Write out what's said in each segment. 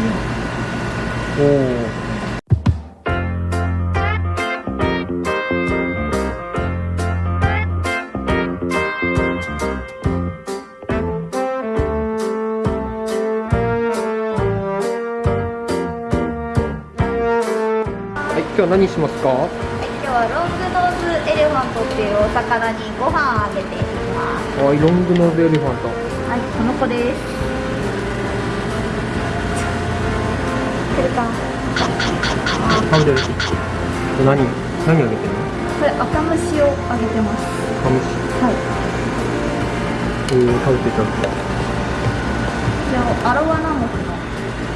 おおはい、今日は何しますか？はい、今日はロングノーズエレファントっていうお魚にご飯あげていきます。はい、ロングノーズエレファント。はい、この子です来るか。食べてるこれ何？何あげてるの？これ赤虫をあげてます。カムシはい。えー、食べて食べてこちらアロワナモクの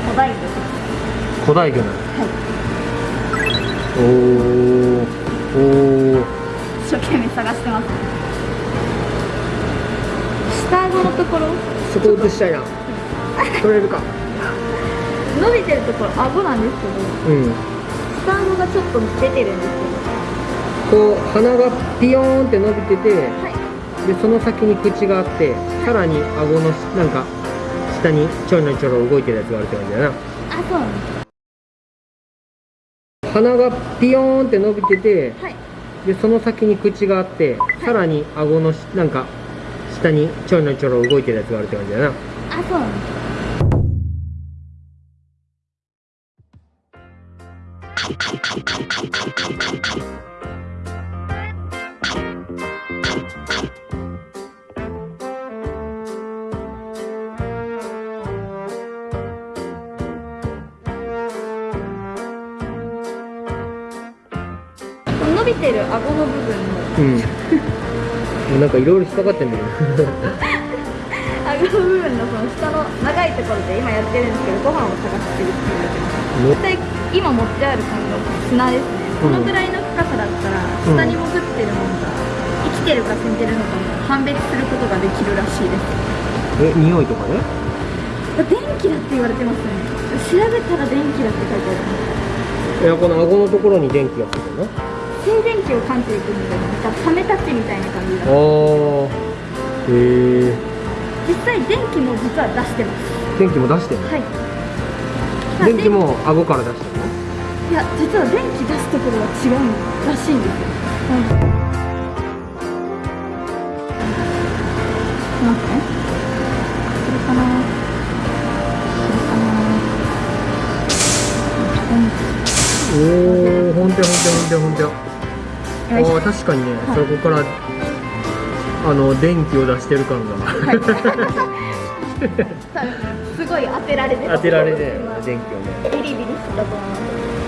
古代魚。古代魚なのはい。おーおー。一生懸命探してます。下顎のところ？そこ映したいな。取れるか伸びてるところ顎なんですけどうん下顎がちょっと出てるんですこう鼻がピヨーンって伸びててけどはい。でその先に口があってさらに顎のなんか下にちょろちょろ動いてるやつがあるって感じだな。あそうなんです。鼻がピヨーンって伸びててはい。でその先に口があってさらに顎のしなんか下にちょろちょろ動いてるやつがあるって感じだな。あそうなんです伸びてる顎の部分の。うん。なんかいろいろ引っかかってんだけど。顎の部分のその下の長いところで今やってるんですけどご飯を探してるって言われてます。ね。絶対今持ってある感が砂ですね、うん。このぐらいの深さだったら下に潜ってるものが生きてるか死んでるのかも判別することができるらしいです。え匂いとかね？電気だって言われてますね。調べたら電気だって書いてある。いやこの顎のところに電気がついてるの？静電気を感じていくのでなんかサメたちみたいな感じだあー。へえ実際電気も実は出してます。電気も出してるの？はい電気も顎から出してるの？いや実は電気出すところは違うらしいんです。よ、はい、待って。ねこれかなこれかなおあよいしょー確かにね、はいそこからあの電気を出して。る感がはいごい当てられてた当てられてね電気をね。ビリビリしてたと思う